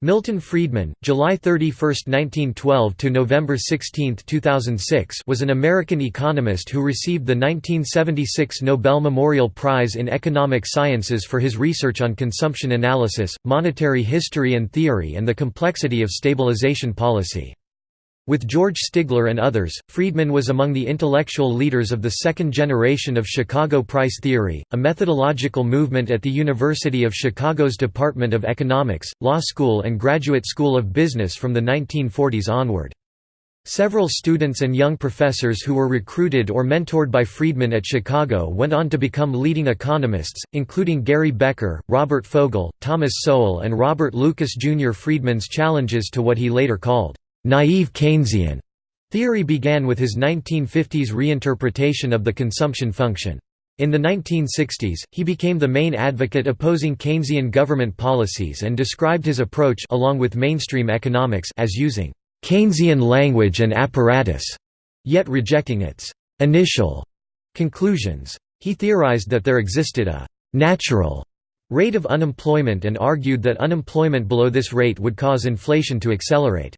Milton Friedman, July 31, 1912 to November 16, 2006, was an American economist who received the 1976 Nobel Memorial Prize in Economic Sciences for his research on consumption analysis, monetary history and theory and the complexity of stabilization policy. With George Stigler and others, Friedman was among the intellectual leaders of the second generation of Chicago price theory, a methodological movement at the University of Chicago's Department of Economics, Law School and Graduate School of Business from the 1940s onward. Several students and young professors who were recruited or mentored by Friedman at Chicago went on to become leading economists, including Gary Becker, Robert Fogel, Thomas Sowell and Robert Lucas Jr. Friedman's challenges to what he later called naive Keynesian theory began with his 1950s reinterpretation of the consumption function. In the 1960s, he became the main advocate opposing Keynesian government policies and described his approach along with mainstream economics as using Keynesian language and apparatus, yet rejecting its initial conclusions. He theorized that there existed a natural rate of unemployment and argued that unemployment below this rate would cause inflation to accelerate.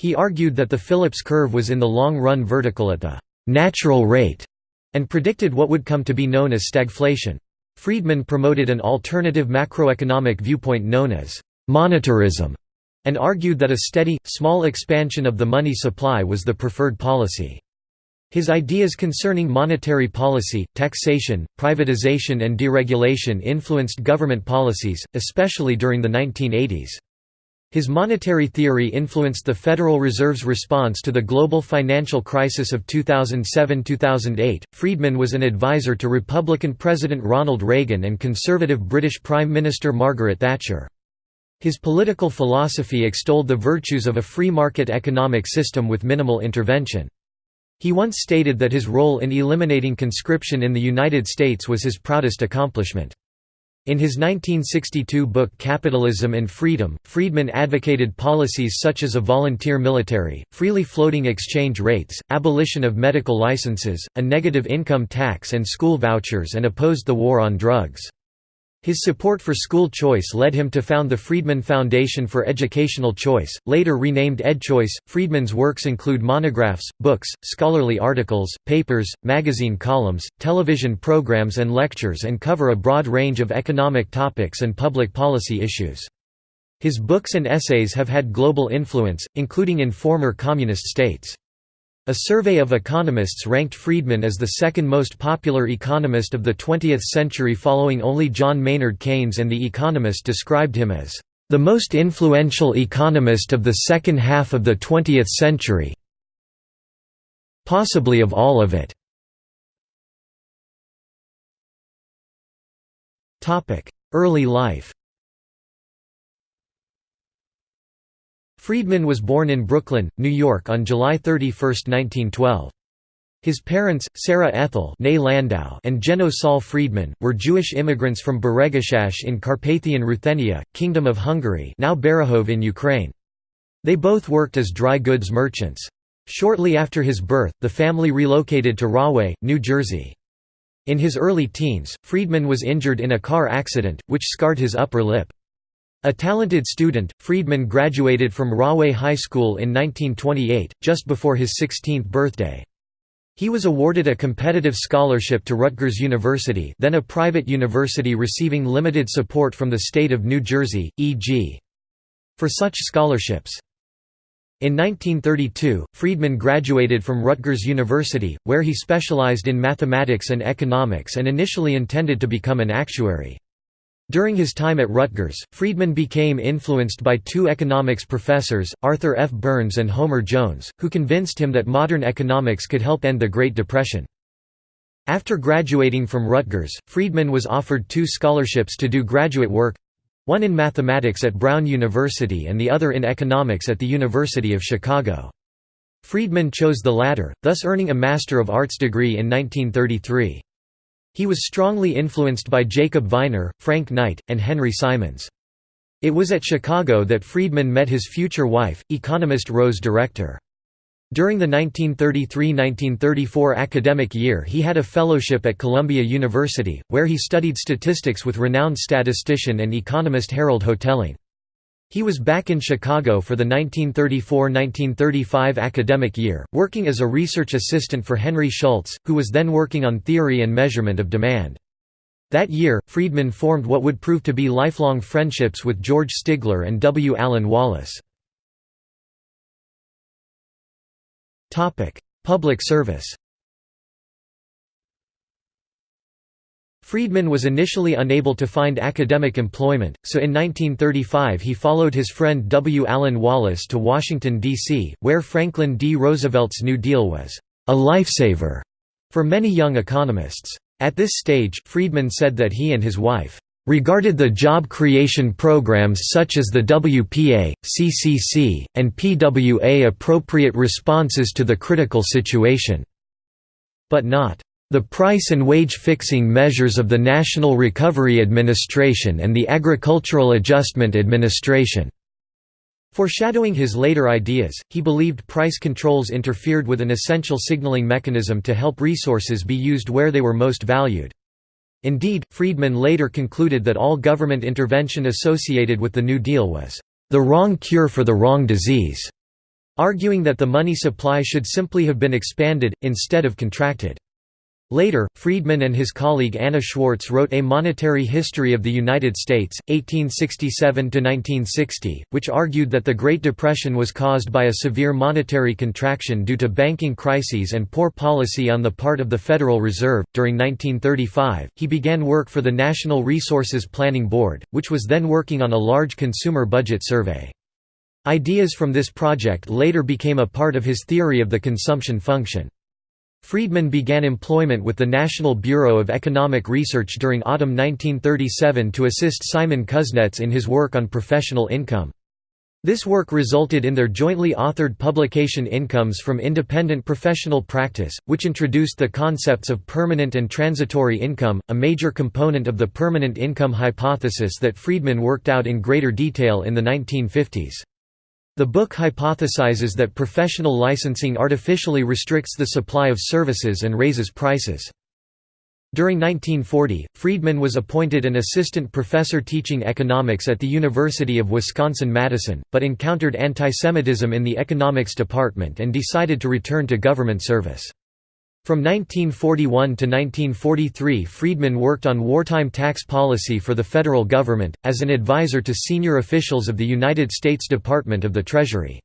He argued that the Phillips curve was in the long run vertical at the «natural rate» and predicted what would come to be known as stagflation. Friedman promoted an alternative macroeconomic viewpoint known as «monetarism» and argued that a steady, small expansion of the money supply was the preferred policy. His ideas concerning monetary policy, taxation, privatization and deregulation influenced government policies, especially during the 1980s. His monetary theory influenced the Federal Reserve's response to the global financial crisis of 2007–2008. Friedman was an advisor to Republican President Ronald Reagan and conservative British Prime Minister Margaret Thatcher. His political philosophy extolled the virtues of a free market economic system with minimal intervention. He once stated that his role in eliminating conscription in the United States was his proudest accomplishment. In his 1962 book Capitalism and Freedom, Friedman advocated policies such as a volunteer military, freely floating exchange rates, abolition of medical licenses, a negative income tax and school vouchers and opposed the war on drugs. His support for school choice led him to found the Friedman Foundation for Educational Choice, later renamed EdChoice. Friedman's works include monographs, books, scholarly articles, papers, magazine columns, television programs, and lectures and cover a broad range of economic topics and public policy issues. His books and essays have had global influence, including in former communist states. A survey of economists ranked Friedman as the second most popular economist of the 20th century following only John Maynard Keynes and The Economist described him as, "...the most influential economist of the second half of the 20th century possibly of all of it." Early life Friedman was born in Brooklyn, New York on July 31, 1912. His parents, Sarah Ethel Landau and Jenő Saul Friedman, were Jewish immigrants from Beregszász in Carpathian Ruthenia, Kingdom of Hungary now Berehov in Ukraine. They both worked as dry goods merchants. Shortly after his birth, the family relocated to Rahway, New Jersey. In his early teens, Friedman was injured in a car accident, which scarred his upper lip. A talented student, Friedman graduated from Rahway High School in 1928, just before his 16th birthday. He was awarded a competitive scholarship to Rutgers University then a private university receiving limited support from the state of New Jersey, e.g. for such scholarships. In 1932, Friedman graduated from Rutgers University, where he specialized in mathematics and economics and initially intended to become an actuary. During his time at Rutgers, Friedman became influenced by two economics professors, Arthur F. Burns and Homer Jones, who convinced him that modern economics could help end the Great Depression. After graduating from Rutgers, Friedman was offered two scholarships to do graduate work—one in mathematics at Brown University and the other in economics at the University of Chicago. Friedman chose the latter, thus earning a Master of Arts degree in 1933. He was strongly influenced by Jacob Viner, Frank Knight, and Henry Simons. It was at Chicago that Friedman met his future wife, economist Rose Director. During the 1933–1934 academic year he had a fellowship at Columbia University, where he studied statistics with renowned statistician and economist Harold Hotelling. He was back in Chicago for the 1934–1935 academic year, working as a research assistant for Henry Schultz, who was then working on theory and measurement of demand. That year, Friedman formed what would prove to be lifelong friendships with George Stigler and W. Allen Wallis. Public service Friedman was initially unable to find academic employment, so in 1935 he followed his friend W. Allen Wallis to Washington, D.C., where Franklin D. Roosevelt's New Deal was a lifesaver for many young economists. At this stage, Friedman said that he and his wife regarded the job creation programs such as the WPA, CCC, and PWA appropriate responses to the critical situation, but not the price and wage fixing measures of the National Recovery Administration and the Agricultural Adjustment Administration. Foreshadowing his later ideas, he believed price controls interfered with an essential signaling mechanism to help resources be used where they were most valued. Indeed, Friedman later concluded that all government intervention associated with the New Deal was the wrong cure for the wrong disease, arguing that the money supply should simply have been expanded, instead of contracted. Later, Friedman and his colleague Anna Schwartz wrote A Monetary History of the United States, 1867–1960, which argued that the Great Depression was caused by a severe monetary contraction due to banking crises and poor policy on the part of the Federal Reserve. During 1935, he began work for the National Resources Planning Board, which was then working on a large consumer budget survey. Ideas from this project later became a part of his theory of the consumption function. Friedman began employment with the National Bureau of Economic Research during autumn 1937 to assist Simon Kuznets in his work on professional income. This work resulted in their jointly authored publication Incomes from Independent Professional Practice, which introduced the concepts of permanent and transitory income, a major component of the permanent income hypothesis that Friedman worked out in greater detail in the 1950s. The book hypothesizes that professional licensing artificially restricts the supply of services and raises prices. During 1940, Friedman was appointed an assistant professor teaching economics at the University of Wisconsin-Madison, but encountered antisemitism in the economics department and decided to return to government service. From 1941 to 1943 Friedman worked on wartime tax policy for the federal government, as an advisor to senior officials of the United States Department of the Treasury.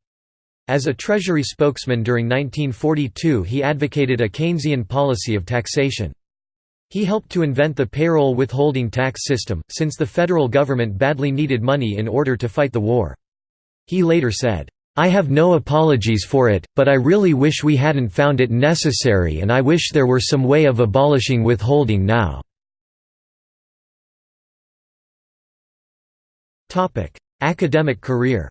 As a Treasury spokesman during 1942 he advocated a Keynesian policy of taxation. He helped to invent the payroll withholding tax system, since the federal government badly needed money in order to fight the war. He later said, I have no apologies for it, but I really wish we hadn't found it necessary and I wish there were some way of abolishing withholding now." Academic career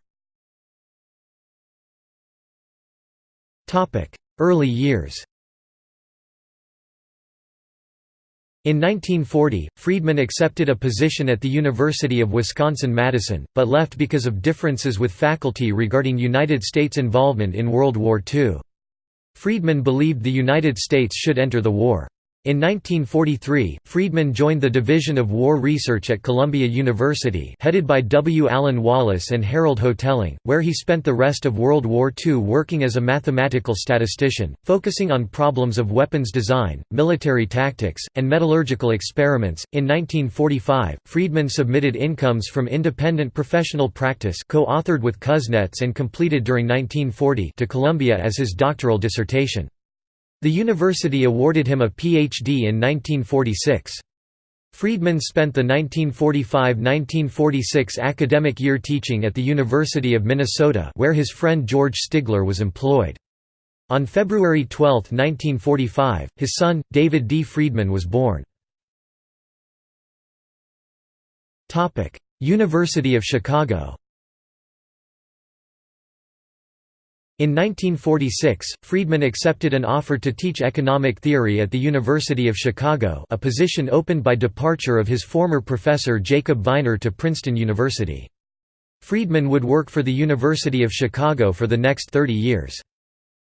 Early years In 1940, Friedman accepted a position at the University of Wisconsin-Madison, but left because of differences with faculty regarding United States involvement in World War II. Friedman believed the United States should enter the war. In 1943, Friedman joined the Division of War Research at Columbia University headed by W. Allen Wallis and Harold Hotelling, where he spent the rest of World War II working as a mathematical statistician, focusing on problems of weapons design, military tactics, and metallurgical experiments. In 1945, Friedman submitted Incomes from Independent Professional Practice co-authored with Kuznets and completed during 1940 to Columbia as his doctoral dissertation. The university awarded him a Ph.D. in 1946. Friedman spent the 1945–1946 academic year teaching at the University of Minnesota where his friend George Stigler was employed. On February 12, 1945, his son, David D. Friedman was born. University of Chicago In 1946, Friedman accepted an offer to teach economic theory at the University of Chicago a position opened by departure of his former professor Jacob Viner to Princeton University. Friedman would work for the University of Chicago for the next 30 years.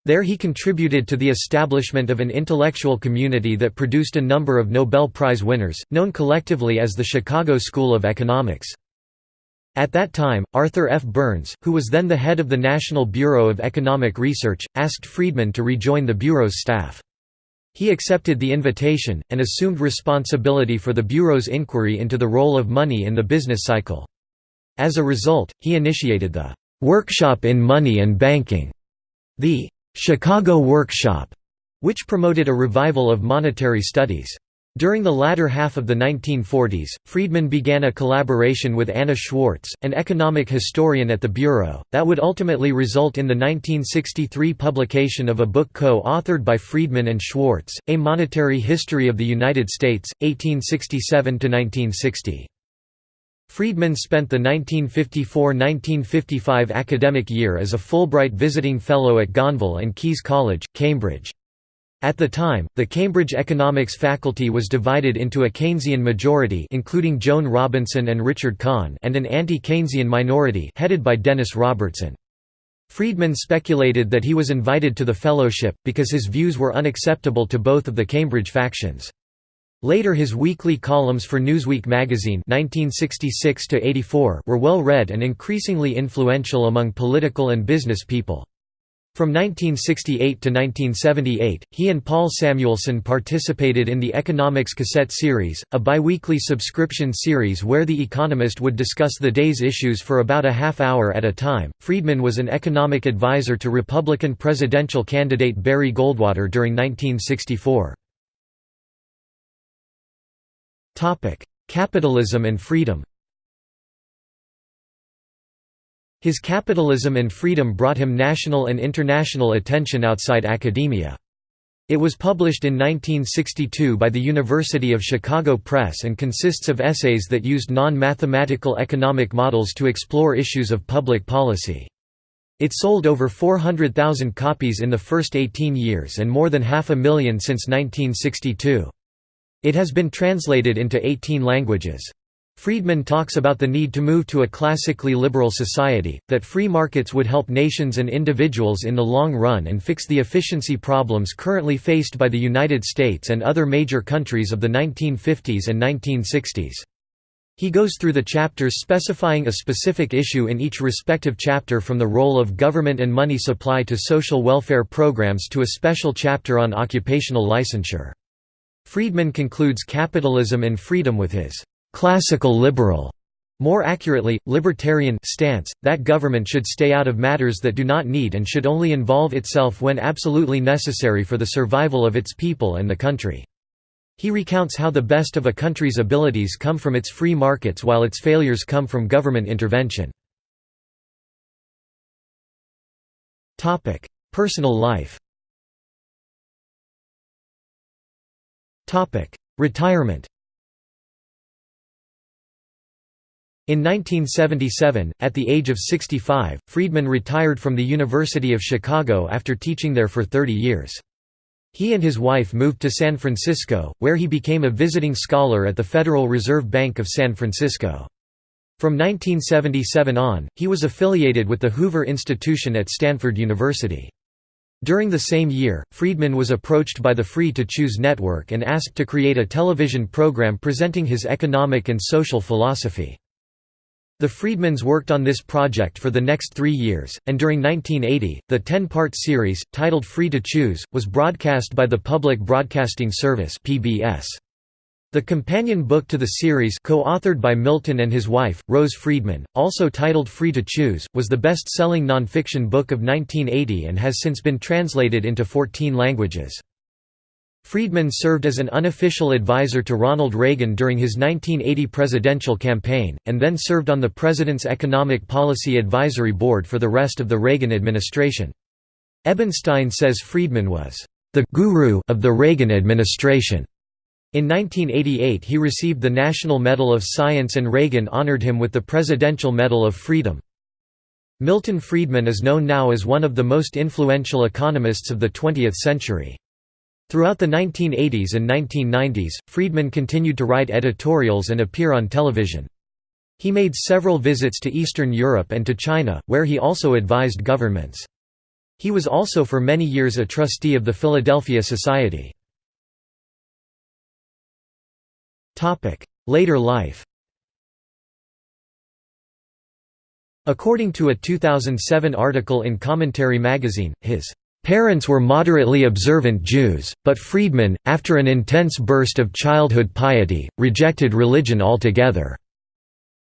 There he contributed to the establishment of an intellectual community that produced a number of Nobel Prize winners, known collectively as the Chicago School of Economics. At that time, Arthur F. Burns, who was then the head of the National Bureau of Economic Research, asked Friedman to rejoin the Bureau's staff. He accepted the invitation, and assumed responsibility for the Bureau's inquiry into the role of money in the business cycle. As a result, he initiated the "'Workshop in Money and Banking' the "'Chicago Workshop' which promoted a revival of monetary studies. During the latter half of the 1940s, Friedman began a collaboration with Anna Schwartz, an economic historian at the Bureau, that would ultimately result in the 1963 publication of a book co-authored by Friedman and Schwartz, A Monetary History of the United States, 1867–1960. Friedman spent the 1954–1955 academic year as a Fulbright visiting fellow at Gonville and Caius College, Cambridge. At the time, the Cambridge economics faculty was divided into a Keynesian majority including Joan Robinson and Richard Kahn and an anti-Keynesian minority headed by Dennis Robertson. Friedman speculated that he was invited to the fellowship, because his views were unacceptable to both of the Cambridge factions. Later his weekly columns for Newsweek magazine 1966 were well read and increasingly influential among political and business people. From 1968 to 1978, he and Paul Samuelson participated in the Economics Cassette series, a biweekly subscription series where The Economist would discuss the day's issues for about a half hour at a time. Friedman was an economic advisor to Republican presidential candidate Barry Goldwater during 1964. Topic: Capitalism and freedom. His capitalism and freedom brought him national and international attention outside academia. It was published in 1962 by the University of Chicago Press and consists of essays that used non-mathematical economic models to explore issues of public policy. It sold over 400,000 copies in the first 18 years and more than half a million since 1962. It has been translated into 18 languages. Friedman talks about the need to move to a classically liberal society, that free markets would help nations and individuals in the long run and fix the efficiency problems currently faced by the United States and other major countries of the 1950s and 1960s. He goes through the chapters specifying a specific issue in each respective chapter from the role of government and money supply to social welfare programs to a special chapter on occupational licensure. Friedman concludes Capitalism and Freedom with his classical liberal more accurately, libertarian stance, that government should stay out of matters that do not need and should only involve itself when absolutely necessary for the survival of its people and the country. He recounts how the best of a country's abilities come from its free markets while its failures come from government intervention. Personal life Retirement In 1977, at the age of 65, Friedman retired from the University of Chicago after teaching there for 30 years. He and his wife moved to San Francisco, where he became a visiting scholar at the Federal Reserve Bank of San Francisco. From 1977 on, he was affiliated with the Hoover Institution at Stanford University. During the same year, Friedman was approached by the Free to Choose network and asked to create a television program presenting his economic and social philosophy. The Friedmans worked on this project for the next three years, and during 1980, the ten-part series, titled Free to Choose, was broadcast by the Public Broadcasting Service. The companion book to the series co-authored by Milton and his wife, Rose Friedman, also titled Free to Choose, was the best-selling nonfiction book of 1980 and has since been translated into 14 languages. Friedman served as an unofficial advisor to Ronald Reagan during his 1980 presidential campaign, and then served on the President's Economic Policy Advisory Board for the rest of the Reagan administration. Ebenstein says Friedman was the «guru» of the Reagan administration. In 1988 he received the National Medal of Science and Reagan honored him with the Presidential Medal of Freedom. Milton Friedman is known now as one of the most influential economists of the 20th century. Throughout the 1980s and 1990s, Friedman continued to write editorials and appear on television. He made several visits to Eastern Europe and to China, where he also advised governments. He was also for many years a trustee of the Philadelphia Society. Later life According to a 2007 article in Commentary magazine, his Parents were moderately observant Jews, but Friedman, after an intense burst of childhood piety, rejected religion altogether.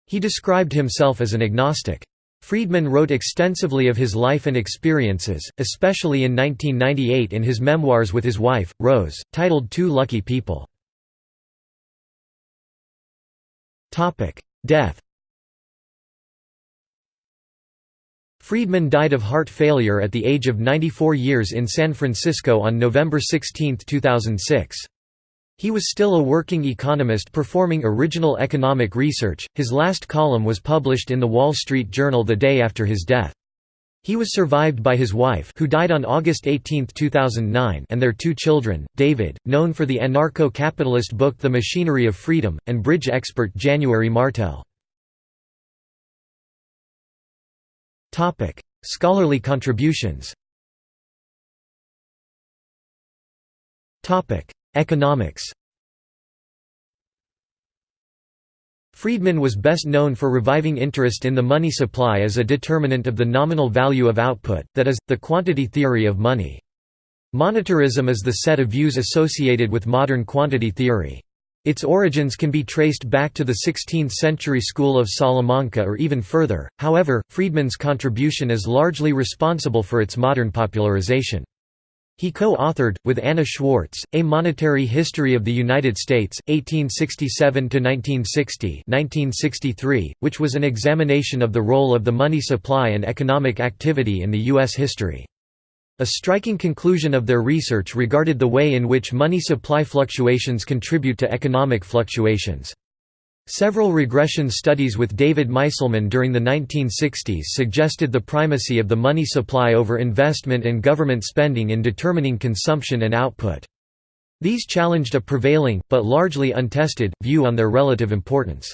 He described himself as an agnostic. Friedman wrote extensively of his life and experiences, especially in 1998 in his memoirs with his wife, Rose, titled Two Lucky People. Death Friedman died of heart failure at the age of 94 years in San Francisco on November 16, 2006. He was still a working economist performing original economic research. His last column was published in the Wall Street Journal the day after his death. He was survived by his wife who died on August 18, 2009 and their two children, David, known for the anarcho-capitalist book The Machinery of Freedom, and bridge expert January Martel. Topic: Scholarly contributions. Topic: Economics. Friedman was best known for reviving interest in the money supply as a determinant of the nominal value of output, that is, the quantity theory of money. Monetarism is the set of views associated with modern quantity theory. Its origins can be traced back to the 16th-century school of Salamanca or even further, however, Friedman's contribution is largely responsible for its modern popularization. He co-authored, with Anna Schwartz, A Monetary History of the United States, 1867–1960 which was an examination of the role of the money supply and economic activity in the U.S. history. A striking conclusion of their research regarded the way in which money supply fluctuations contribute to economic fluctuations. Several regression studies with David Meiselman during the 1960s suggested the primacy of the money supply over investment and government spending in determining consumption and output. These challenged a prevailing, but largely untested, view on their relative importance.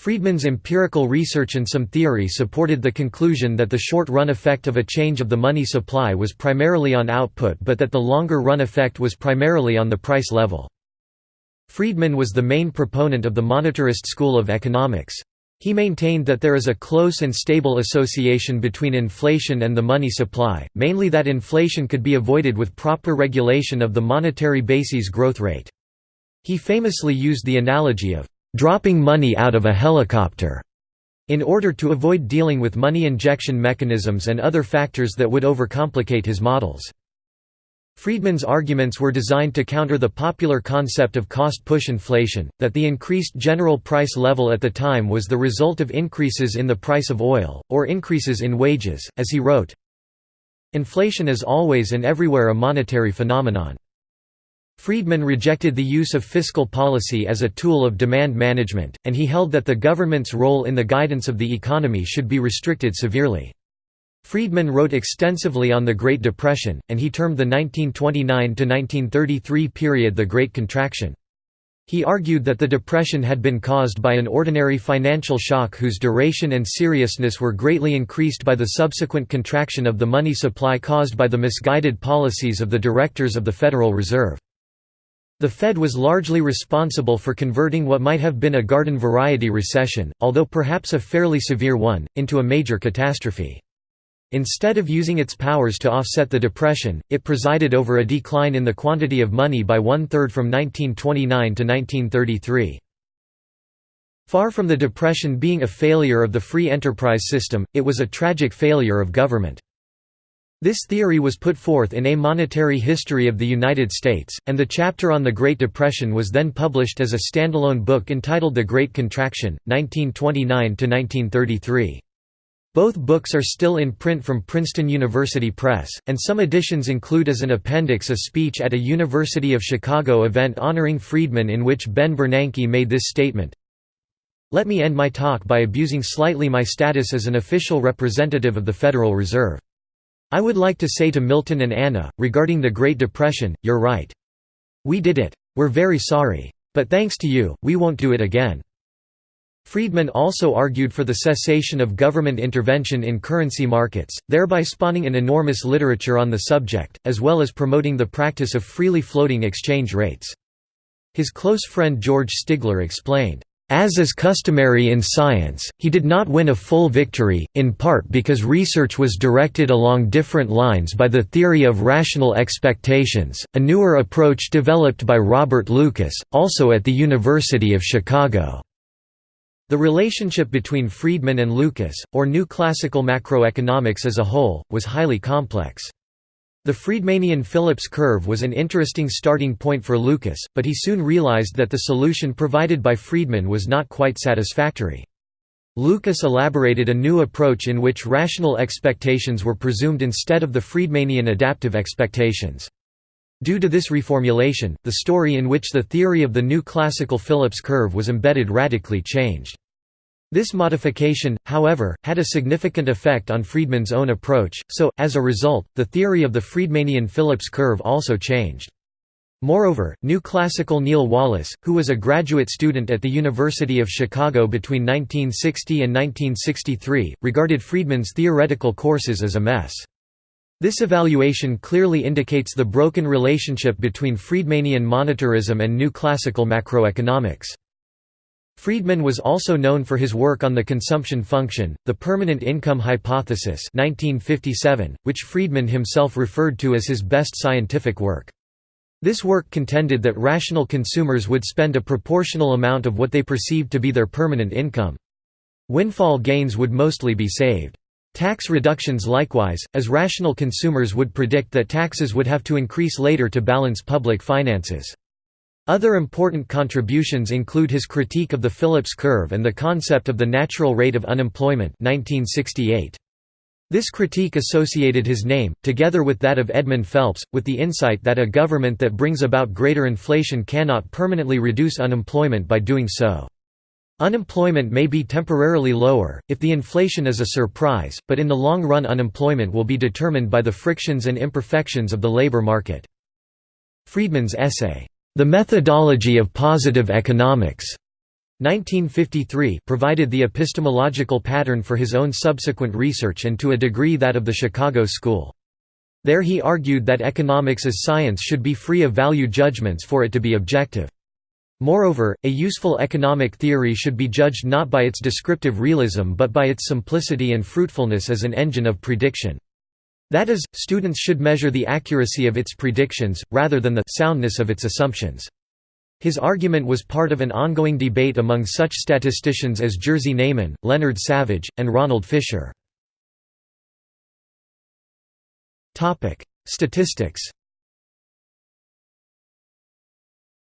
Friedman's empirical research and some theory supported the conclusion that the short-run effect of a change of the money supply was primarily on output but that the longer-run effect was primarily on the price level. Friedman was the main proponent of the monetarist school of economics. He maintained that there is a close and stable association between inflation and the money supply, mainly that inflation could be avoided with proper regulation of the monetary base's growth rate. He famously used the analogy of dropping money out of a helicopter in order to avoid dealing with money injection mechanisms and other factors that would overcomplicate his models. Friedman's arguments were designed to counter the popular concept of cost-push inflation, that the increased general price level at the time was the result of increases in the price of oil, or increases in wages, as he wrote, Inflation is always and everywhere a monetary phenomenon. Friedman rejected the use of fiscal policy as a tool of demand management, and he held that the government's role in the guidance of the economy should be restricted severely. Friedman wrote extensively on the Great Depression, and he termed the 1929–1933 period the Great Contraction. He argued that the Depression had been caused by an ordinary financial shock whose duration and seriousness were greatly increased by the subsequent contraction of the money supply caused by the misguided policies of the directors of the Federal Reserve. The Fed was largely responsible for converting what might have been a garden-variety recession, although perhaps a fairly severe one, into a major catastrophe. Instead of using its powers to offset the Depression, it presided over a decline in the quantity of money by one-third from 1929 to 1933. Far from the Depression being a failure of the free enterprise system, it was a tragic failure of government. This theory was put forth in A Monetary History of the United States, and the chapter on the Great Depression was then published as a standalone book entitled The Great Contraction, 1929–1933. Both books are still in print from Princeton University Press, and some editions include as an appendix a speech at a University of Chicago event honoring Friedman in which Ben Bernanke made this statement, Let me end my talk by abusing slightly my status as an official representative of the Federal Reserve. I would like to say to Milton and Anna, regarding the Great Depression, you're right. We did it. We're very sorry. But thanks to you, we won't do it again. Friedman also argued for the cessation of government intervention in currency markets, thereby spawning an enormous literature on the subject, as well as promoting the practice of freely floating exchange rates. His close friend George Stigler explained, As is customary in science, he did not win a full victory, in part because research was directed along different lines by the theory of rational expectations, a newer approach developed by Robert Lucas, also at the University of Chicago. The relationship between Friedman and Lucas, or New Classical Macroeconomics as a whole, was highly complex. The Friedmanian Phillips curve was an interesting starting point for Lucas, but he soon realized that the solution provided by Friedman was not quite satisfactory. Lucas elaborated a new approach in which rational expectations were presumed instead of the Friedmanian adaptive expectations. Due to this reformulation, the story in which the theory of the new classical Phillips curve was embedded radically changed. This modification, however, had a significant effect on Friedman's own approach, so, as a result, the theory of the Friedmanian Phillips curve also changed. Moreover, new classical Neil Wallace, who was a graduate student at the University of Chicago between 1960 and 1963, regarded Friedman's theoretical courses as a mess. This evaluation clearly indicates the broken relationship between Friedmanian monetarism and new classical macroeconomics. Friedman was also known for his work on the consumption function, the permanent income hypothesis 1957, which Friedman himself referred to as his best scientific work. This work contended that rational consumers would spend a proportional amount of what they perceived to be their permanent income. Windfall gains would mostly be saved. Tax reductions likewise, as rational consumers would predict that taxes would have to increase later to balance public finances. Other important contributions include his critique of the Phillips curve and the concept of the natural rate of unemployment 1968. This critique associated his name, together with that of Edmund Phelps, with the insight that a government that brings about greater inflation cannot permanently reduce unemployment by doing so. Unemployment may be temporarily lower, if the inflation is a surprise, but in the long run unemployment will be determined by the frictions and imperfections of the labor market. Friedman's essay, the Methodology of Positive Economics 1953 provided the epistemological pattern for his own subsequent research and to a degree that of the Chicago School. There he argued that economics as science should be free of value judgments for it to be objective. Moreover, a useful economic theory should be judged not by its descriptive realism but by its simplicity and fruitfulness as an engine of prediction. That is, students should measure the accuracy of its predictions, rather than the soundness of its assumptions. His argument was part of an ongoing debate among such statisticians as Jerzy Neyman, Leonard Savage, and Ronald Fisher. Statistics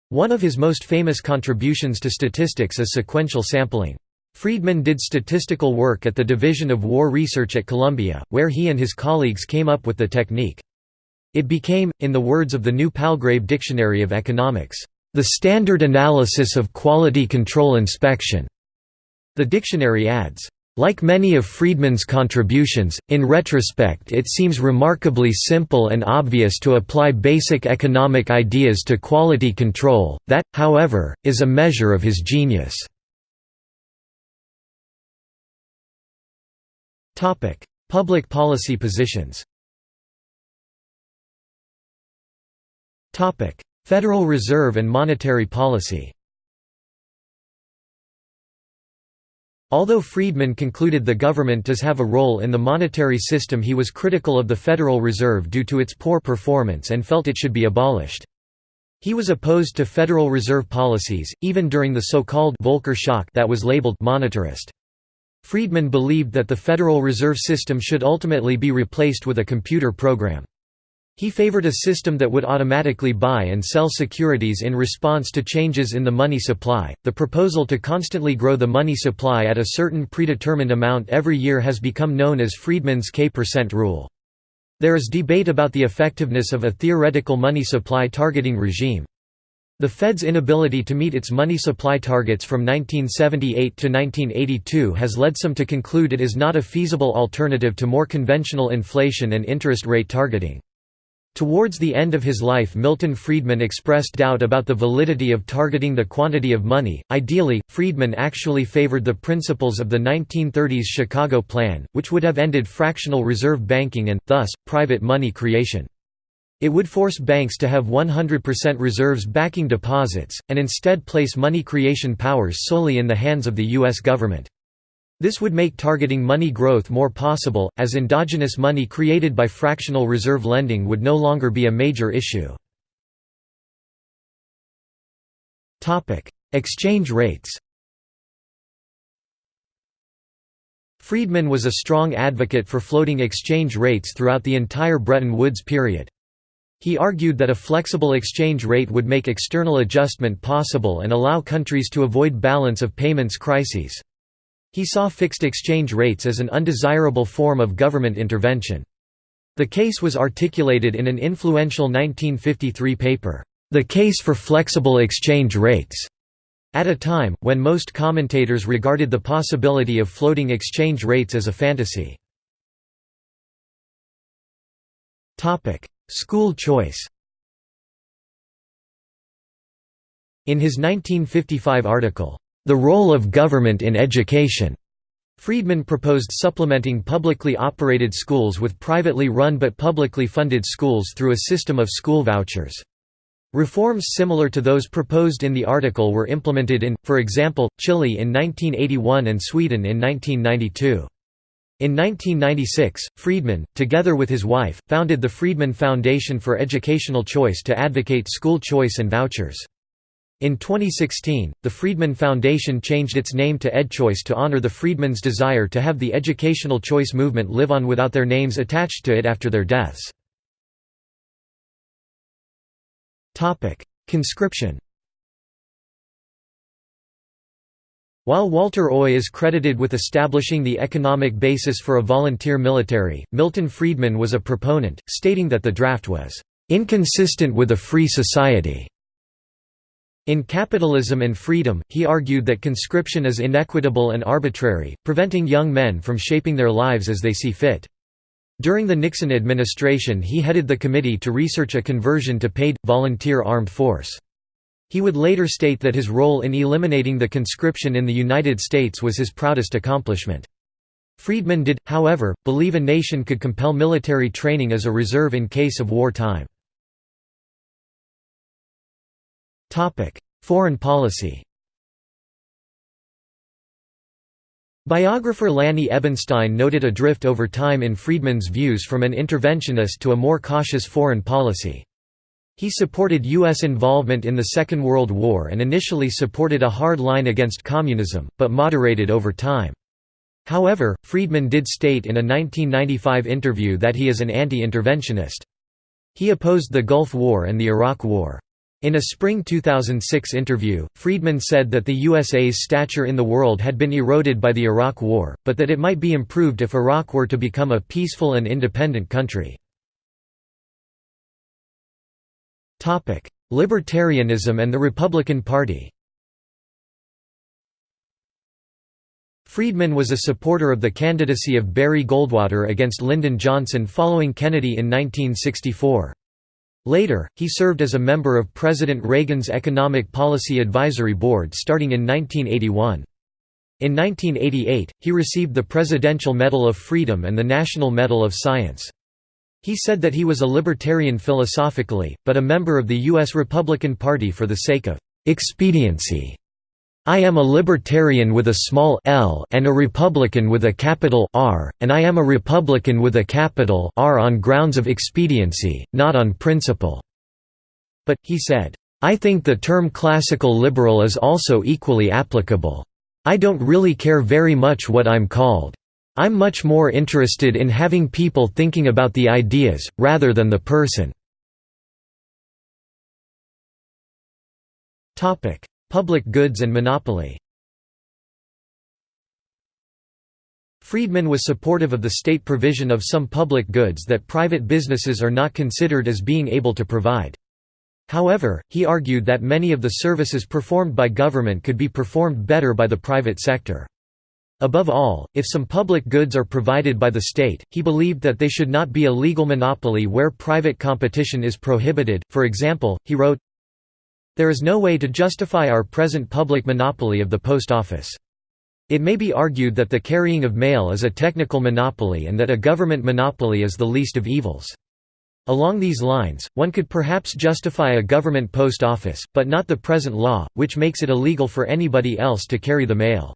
One of his most famous contributions to statistics is sequential sampling. Friedman did statistical work at the Division of War Research at Columbia, where he and his colleagues came up with the technique. It became, in the words of the New Palgrave Dictionary of Economics, the standard analysis of quality control inspection. The dictionary adds, like many of Friedman's contributions, in retrospect it seems remarkably simple and obvious to apply basic economic ideas to quality control, that, however, is a measure of his genius. Public policy positions Federal Reserve and monetary policy Although Friedman concluded the government does have a role in the monetary system he was critical of the Federal Reserve due to its poor performance and felt it should be abolished. He was opposed to Federal Reserve policies, even during the so-called Volcker shock that was labeled monetarist. Friedman believed that the Federal Reserve System should ultimately be replaced with a computer program. He favored a system that would automatically buy and sell securities in response to changes in the money supply. The proposal to constantly grow the money supply at a certain predetermined amount every year has become known as Friedman's K% percent rule. There is debate about the effectiveness of a theoretical money supply targeting regime. The Fed's inability to meet its money supply targets from 1978 to 1982 has led some to conclude it is not a feasible alternative to more conventional inflation and interest rate targeting. Towards the end of his life Milton Friedman expressed doubt about the validity of targeting the quantity of money. Ideally, Friedman actually favored the principles of the 1930s Chicago Plan, which would have ended fractional reserve banking and, thus, private money creation. It would force banks to have 100% reserves backing deposits, and instead place money creation powers solely in the hands of the U.S. government. This would make targeting money growth more possible, as endogenous money created by fractional reserve lending would no longer be a major issue. Exchange rates Friedman was a strong advocate for floating exchange rates throughout the entire Bretton Woods period. He argued that a flexible exchange rate would make external adjustment possible and allow countries to avoid balance of payments crises. He saw fixed exchange rates as an undesirable form of government intervention. The case was articulated in an influential 1953 paper, The Case for Flexible Exchange Rates, at a time, when most commentators regarded the possibility of floating exchange rates as a fantasy. School choice In his 1955 article, The Role of Government in Education, Friedman proposed supplementing publicly operated schools with privately run but publicly funded schools through a system of school vouchers. Reforms similar to those proposed in the article were implemented in, for example, Chile in 1981 and Sweden in 1992. In 1996, Friedman, together with his wife, founded the Friedman Foundation for Educational Choice to advocate school choice and vouchers. In 2016, the Friedman Foundation changed its name to EdChoice to honor the Friedmans' desire to have the educational choice movement live on without their names attached to it after their deaths. Conscription While Walter Oi is credited with establishing the economic basis for a volunteer military, Milton Friedman was a proponent, stating that the draft was "...inconsistent with a free society." In Capitalism and Freedom, he argued that conscription is inequitable and arbitrary, preventing young men from shaping their lives as they see fit. During the Nixon administration he headed the committee to research a conversion to paid, volunteer armed force. He would later state that his role in eliminating the conscription in the United States was his proudest accomplishment. Friedman did, however, believe a nation could compel military training as a reserve in case of war time. Foreign policy Biographer Lanny Ebenstein noted a drift over time in Friedman's views from an interventionist to a more cautious foreign policy. He supported U.S. involvement in the Second World War and initially supported a hard line against communism, but moderated over time. However, Friedman did state in a 1995 interview that he is an anti-interventionist. He opposed the Gulf War and the Iraq War. In a spring 2006 interview, Friedman said that the USA's stature in the world had been eroded by the Iraq War, but that it might be improved if Iraq were to become a peaceful and independent country. Libertarianism and the Republican Party Friedman was a supporter of the candidacy of Barry Goldwater against Lyndon Johnson following Kennedy in 1964. Later, he served as a member of President Reagan's Economic Policy Advisory Board starting in 1981. In 1988, he received the Presidential Medal of Freedom and the National Medal of Science. He said that he was a libertarian philosophically, but a member of the U.S. Republican Party for the sake of expediency. I am a libertarian with a small l and a Republican with a capital R, and I am a Republican with a capital R on grounds of expediency, not on principle." But, he said, "...I think the term classical liberal is also equally applicable. I don't really care very much what I'm called. I'm much more interested in having people thinking about the ideas, rather than the person. Public goods and monopoly Friedman was supportive of the state provision of some public goods that private businesses are not considered as being able to provide. However, he argued that many of the services performed by government could be performed better by the private sector. Above all, if some public goods are provided by the state, he believed that they should not be a legal monopoly where private competition is prohibited. For example, he wrote, There is no way to justify our present public monopoly of the post office. It may be argued that the carrying of mail is a technical monopoly and that a government monopoly is the least of evils. Along these lines, one could perhaps justify a government post office, but not the present law, which makes it illegal for anybody else to carry the mail.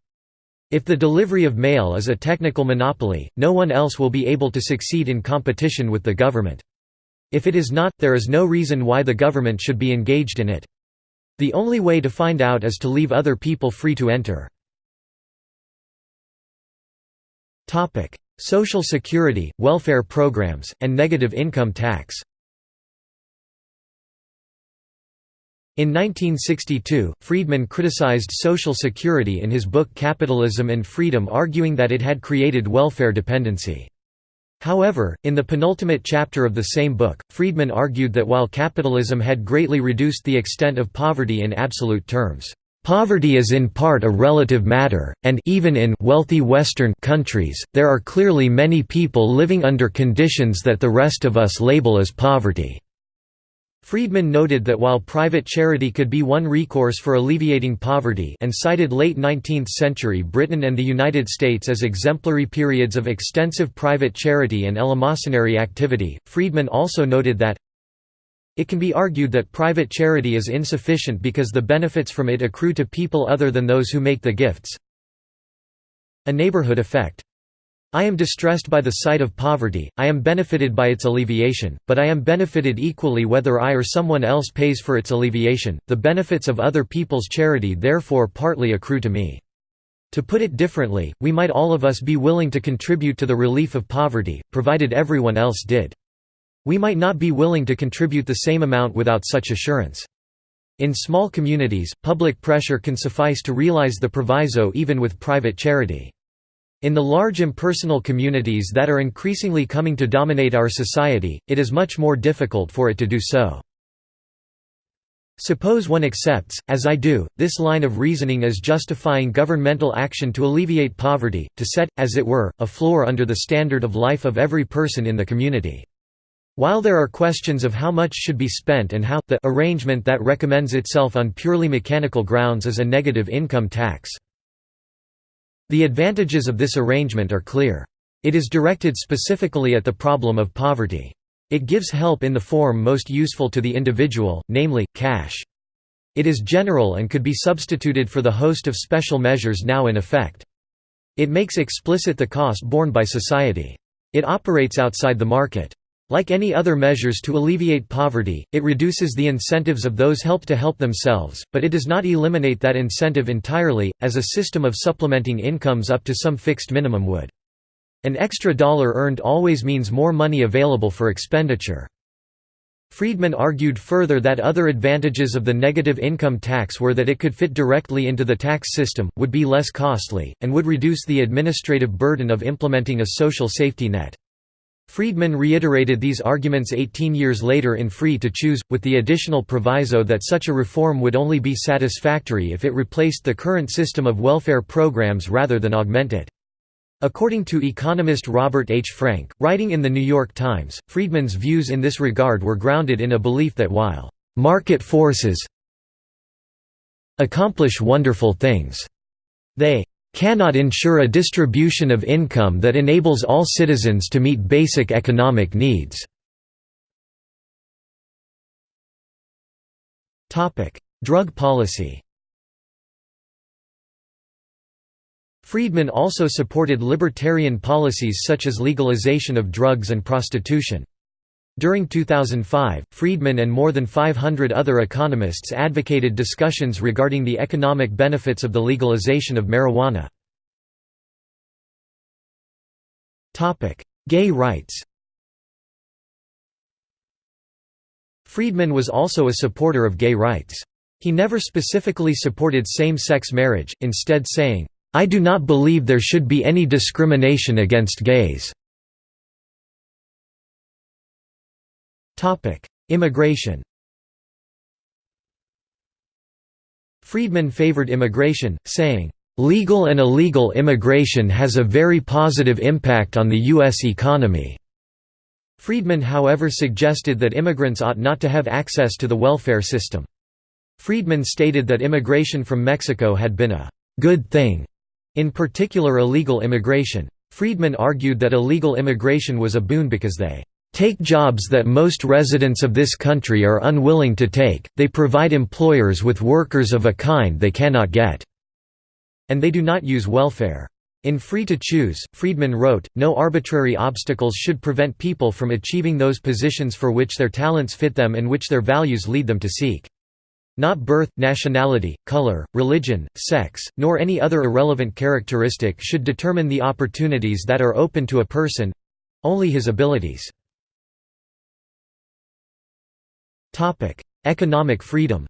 If the delivery of mail is a technical monopoly, no one else will be able to succeed in competition with the government. If it is not, there is no reason why the government should be engaged in it. The only way to find out is to leave other people free to enter. Social security, welfare programs, and negative income tax In 1962, Friedman criticized Social Security in his book Capitalism and Freedom arguing that it had created welfare dependency. However, in the penultimate chapter of the same book, Friedman argued that while capitalism had greatly reduced the extent of poverty in absolute terms, Poverty is in part a relative matter, and even in wealthy Western countries, there are clearly many people living under conditions that the rest of us label as poverty. Friedman noted that while private charity could be one recourse for alleviating poverty and cited late 19th century Britain and the United States as exemplary periods of extensive private charity and eleemosynary activity, Friedman also noted that it can be argued that private charity is insufficient because the benefits from it accrue to people other than those who make the gifts. A neighborhood effect I am distressed by the sight of poverty, I am benefited by its alleviation, but I am benefited equally whether I or someone else pays for its alleviation, the benefits of other people's charity therefore partly accrue to me. To put it differently, we might all of us be willing to contribute to the relief of poverty, provided everyone else did. We might not be willing to contribute the same amount without such assurance. In small communities, public pressure can suffice to realize the proviso even with private charity. In the large impersonal communities that are increasingly coming to dominate our society, it is much more difficult for it to do so. Suppose one accepts, as I do, this line of reasoning as justifying governmental action to alleviate poverty, to set, as it were, a floor under the standard of life of every person in the community. While there are questions of how much should be spent and how, the arrangement that recommends itself on purely mechanical grounds is a negative income tax. The advantages of this arrangement are clear. It is directed specifically at the problem of poverty. It gives help in the form most useful to the individual, namely, cash. It is general and could be substituted for the host of special measures now in effect. It makes explicit the cost borne by society. It operates outside the market. Like any other measures to alleviate poverty, it reduces the incentives of those helped to help themselves, but it does not eliminate that incentive entirely, as a system of supplementing incomes up to some fixed minimum would. An extra dollar earned always means more money available for expenditure. Friedman argued further that other advantages of the negative income tax were that it could fit directly into the tax system, would be less costly, and would reduce the administrative burden of implementing a social safety net. Friedman reiterated these arguments 18 years later in Free to Choose, with the additional proviso that such a reform would only be satisfactory if it replaced the current system of welfare programs rather than augment it. According to economist Robert H. Frank, writing in The New York Times, Friedman's views in this regard were grounded in a belief that while «market forces accomplish wonderful things», they cannot ensure a distribution of income that enables all citizens to meet basic economic needs. Drug policy Friedman also supported libertarian policies such as legalization of drugs and prostitution. During 2005, Friedman and more than 500 other economists advocated discussions regarding the economic benefits of the legalization of marijuana. Gay rights Friedman was also a supporter of gay rights. He never specifically supported same-sex marriage, instead saying, "'I do not believe there should be any discrimination against gays' Immigration Friedman favored immigration, saying, "...legal and illegal immigration has a very positive impact on the U.S. economy." Friedman however suggested that immigrants ought not to have access to the welfare system. Friedman stated that immigration from Mexico had been a «good thing», in particular illegal immigration. Friedman argued that illegal immigration was a boon because they take jobs that most residents of this country are unwilling to take, they provide employers with workers of a kind they cannot get. And they do not use welfare. In Free to Choose, Friedman wrote, no arbitrary obstacles should prevent people from achieving those positions for which their talents fit them and which their values lead them to seek. Not birth, nationality, color, religion, sex, nor any other irrelevant characteristic should determine the opportunities that are open to a person—only his abilities. Economic freedom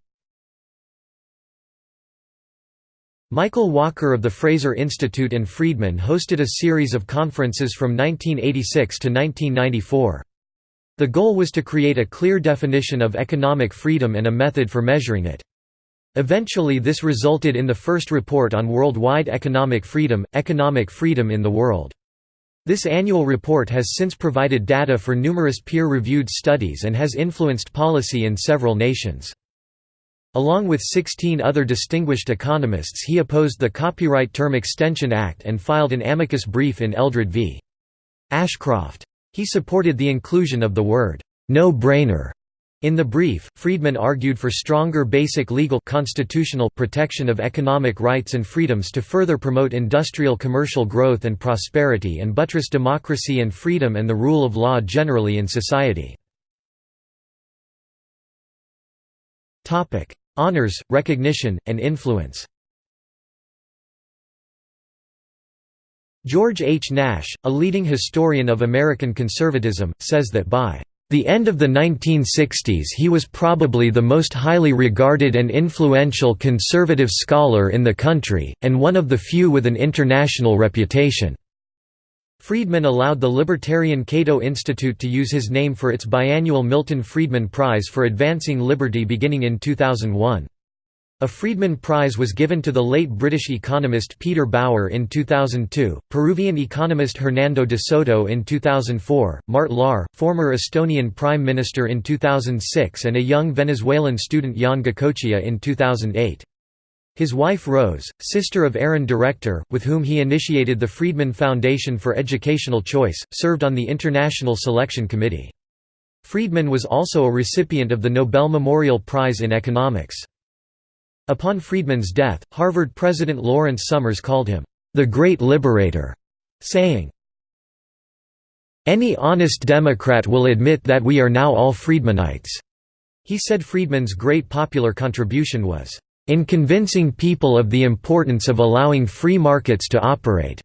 Michael Walker of the Fraser Institute and Friedman hosted a series of conferences from 1986 to 1994. The goal was to create a clear definition of economic freedom and a method for measuring it. Eventually this resulted in the first report on worldwide economic freedom, Economic Freedom in the World. This annual report has since provided data for numerous peer-reviewed studies and has influenced policy in several nations. Along with 16 other distinguished economists he opposed the Copyright Term Extension Act and filed an amicus brief in Eldred v. Ashcroft. He supported the inclusion of the word, "'no-brainer' in the brief, Friedman argued for stronger basic legal constitutional protection of economic rights and freedoms to further promote industrial commercial growth and prosperity and buttress democracy and freedom and the rule of law generally in society. Honors, recognition, and influence George H. Nash, a leading historian of American conservatism, says that by the end of the 1960s he was probably the most highly regarded and influential conservative scholar in the country, and one of the few with an international reputation. Friedman allowed the libertarian Cato Institute to use his name for its biannual Milton Friedman Prize for Advancing Liberty beginning in 2001. A Friedman Prize was given to the late British economist Peter Bauer in 2002, Peruvian economist Hernando de Soto in 2004, Mart Laar, former Estonian Prime Minister in 2006 and a young Venezuelan student Yon Goicoechea in 2008. His wife Rose, sister of Aaron Director, with whom he initiated the Friedman Foundation for Educational Choice, served on the International Selection Committee. Friedman was also a recipient of the Nobel Memorial Prize in Economics. Upon Friedman's death, Harvard President Lawrence Summers called him, "...the Great Liberator", saying, any honest Democrat will admit that we are now all Friedmanites." He said Friedman's great popular contribution was, in convincing people of the importance of allowing free markets to operate."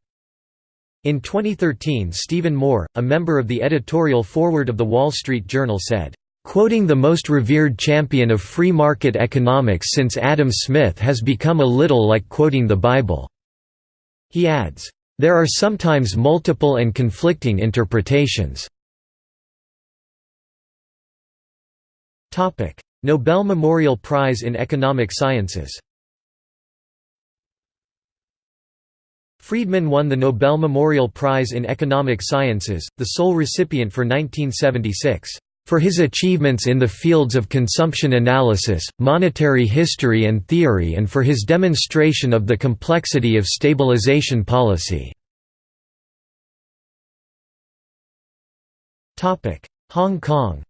In 2013 Stephen Moore, a member of the editorial forward of The Wall Street Journal said, "...quoting the most revered champion of free market economics since Adam Smith has become a little like quoting the Bible." He adds, "...there are sometimes multiple and conflicting interpretations." Nobel Memorial Prize in Economic Sciences Friedman won the Nobel Memorial Prize in Economic Sciences, the sole recipient for 1976, "...for his achievements in the fields of consumption analysis, monetary history and theory and for his demonstration of the complexity of stabilization policy." Hong Kong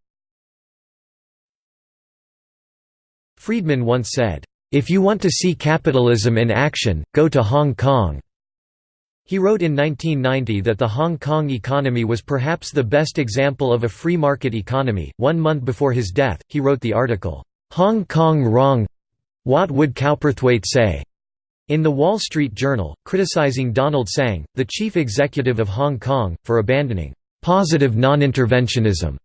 Friedman once said, "'If you want to see capitalism in action, go to Hong Kong.'" He wrote in 1990 that the Hong Kong economy was perhaps the best example of a free market economy. One month before his death, he wrote the article, Hong Kong Wrong What Would Cowperthwaite Say? in The Wall Street Journal, criticizing Donald Tsang, the chief executive of Hong Kong, for abandoning positive non-interventionism.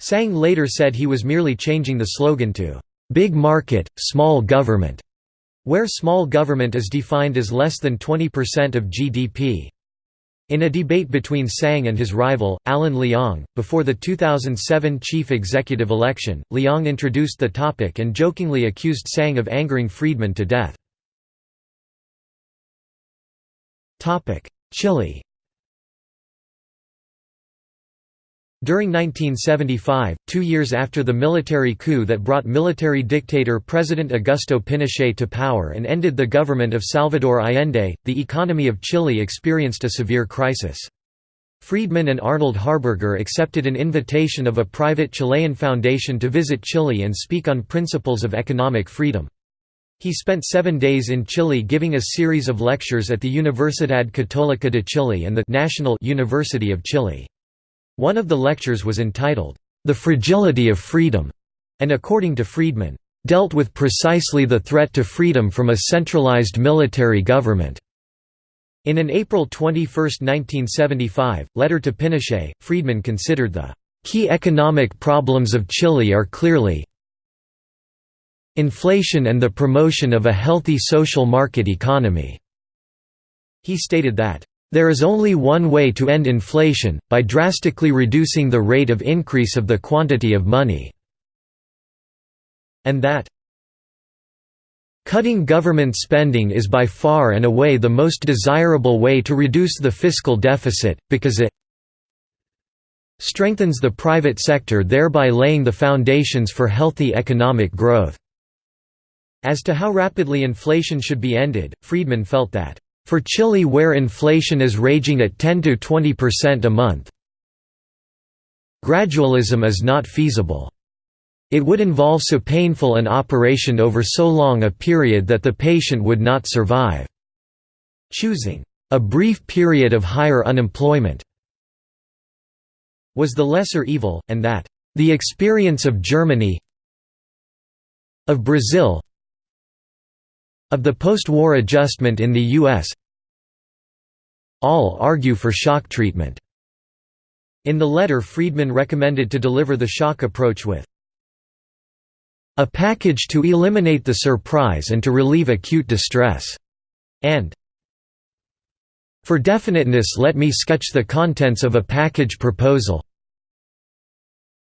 Tsang later said he was merely changing the slogan to Big market, small government, where small government is defined as less than 20% of GDP. In a debate between Tsang and his rival, Alan Leong, before the 2007 chief executive election, Leong introduced the topic and jokingly accused Tsang of angering Friedman to death. Chile During 1975, two years after the military coup that brought military dictator President Augusto Pinochet to power and ended the government of Salvador Allende, the economy of Chile experienced a severe crisis. Friedman and Arnold Harberger accepted an invitation of a private Chilean foundation to visit Chile and speak on principles of economic freedom. He spent seven days in Chile giving a series of lectures at the Universidad Católica de Chile and the National University of Chile. One of the lectures was entitled, The Fragility of Freedom, and according to Friedman, dealt with precisely the threat to freedom from a centralized military government. In an April 21, 1975, letter to Pinochet, Friedman considered the key economic problems of Chile are clearly inflation and the promotion of a healthy social market economy. He stated that, "...there is only one way to end inflation, by drastically reducing the rate of increase of the quantity of money." And that, Cutting government spending is by far and away the most desirable way to reduce the fiscal deficit, because it strengthens the private sector thereby laying the foundations for healthy economic growth." As to how rapidly inflation should be ended, Friedman felt that, "...for Chile where inflation is raging at 10–20% a month gradualism is not feasible." It would involve so painful an operation over so long a period that the patient would not survive. Choosing a brief period of higher unemployment was the lesser evil, and that the experience of Germany of Brazil of the post-war adjustment in the U.S. all argue for shock treatment. In the letter Friedman recommended to deliver the shock approach with a package to eliminate the surprise and to relieve acute distress, and for definiteness let me sketch the contents of a package proposal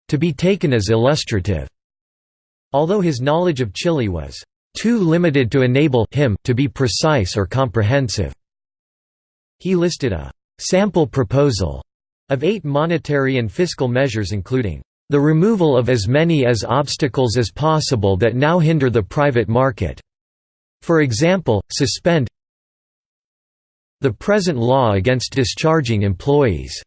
to be taken as illustrative. Although his knowledge of Chile was too limited to enable him to be precise or comprehensive. He listed a sample proposal of eight monetary and fiscal measures including the removal of as many as obstacles as possible that now hinder the private market. For example, suspend the present law against discharging employees.